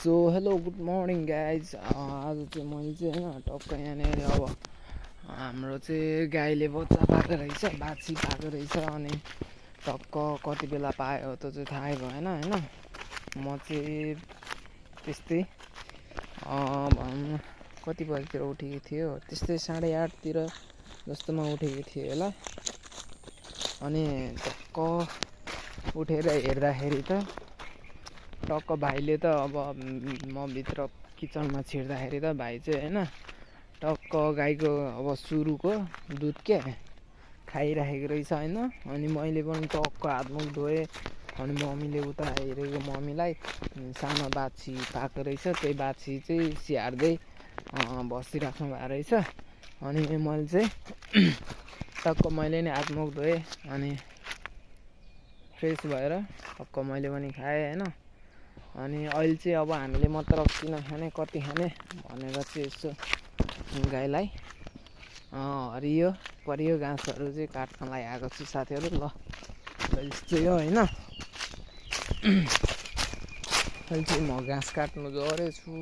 So hello good morning guys आज चाहिँ मैले चाहिँ होइन टक्क यहाँनिर अब हाम्रो चाहिँ गाईले बच्चा पाएको रहेछ बाछी पाएको रहेछ अनि टक्क कति बेला पायो त्यो चाहिँ थाहै भएन होइन? म चाहिँ त्यस्तै भनौँ कति बजीतिर उठेको थियो त्यस्तै साढे आठतिर जस्तोमा उठेको थिएँ होला। अनि टक्क उठेर हेर्दाखेरि त टक्क भाइले त अब म भित्र किचनमा छिर्दाखेरि त भाइ चाहिँ होइन टक्क गाईको अब सुरुको दुध के खाइराखेको रहेछ होइन। अनि मैले पनि टक्क हातमुख धोएँ अनि मम्मीले उता हेरेको मम्मीलाई सानो बाछी पाएको रहेछ त्यही बाछी चाहिँ स्याहार्दै बसिराख्नु भएको रहेछ। अनि मैले चाहिँ टक्क मैले नि हातमुख धोएँ अनि फ्रेस भएर टक्क मैले पनि खाएँ होइन। अनि अहिले चाहिँ अब हामीले मात्र किन खाने कति खाने भनेर चाहिँ यसो गाईलाई हरियो परियो घाँसहरू चाहिँ काट्नलाई आएको छु साथीहरू। ल यस्तै हो होइन। अहिले चाहिँ म घाँस काट्नु गएछु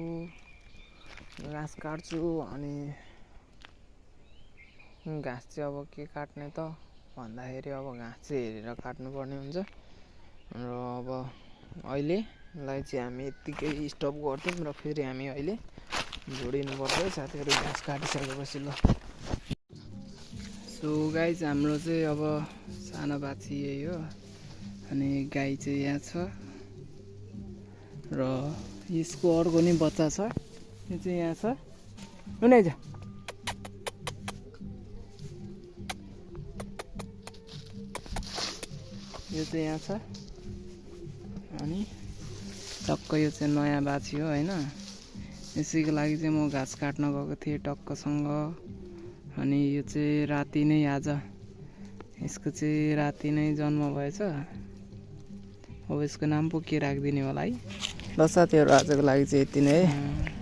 घाँस काट्छु अनि घाँस चाहिँ अब के काट्ने त? भन्दाखेरि अब घाँस चाहिँ हेरेर काट्नुपर्ने हुन्छ। र अब अहिले लाई चाहिँ हामी यत्तिकै स्टप गर्थ्यौँ र फेरि हामी अहिले जोडिनु पर्छ साथीहरू घाँस काटिसकेपछि ल। सो गाई चाहिँ हाम्रो चाहिँ अब सानो बाछी यही हो। अनि गाई चाहिँ यहाँ छ। र यसको अर्को नि बच्चा छ। यो चाहिँ यहाँ छ। कुनै छ यो चाहिँ यहाँ छ। अनि टक्क यो चाहिँ नयाँ बाछी हो होइन? यसैको लागि चाहिँ म घाँस काट्न गएको थिएँ टक्कसँग। अनि यो चाहिँ राति नै आज। यसको चाहिँ राति नै जन्म भएछ। अब यसको नाम पो के राखिदिने होला है? ल साथीहरू आजको लागि चाहिँ यति नै।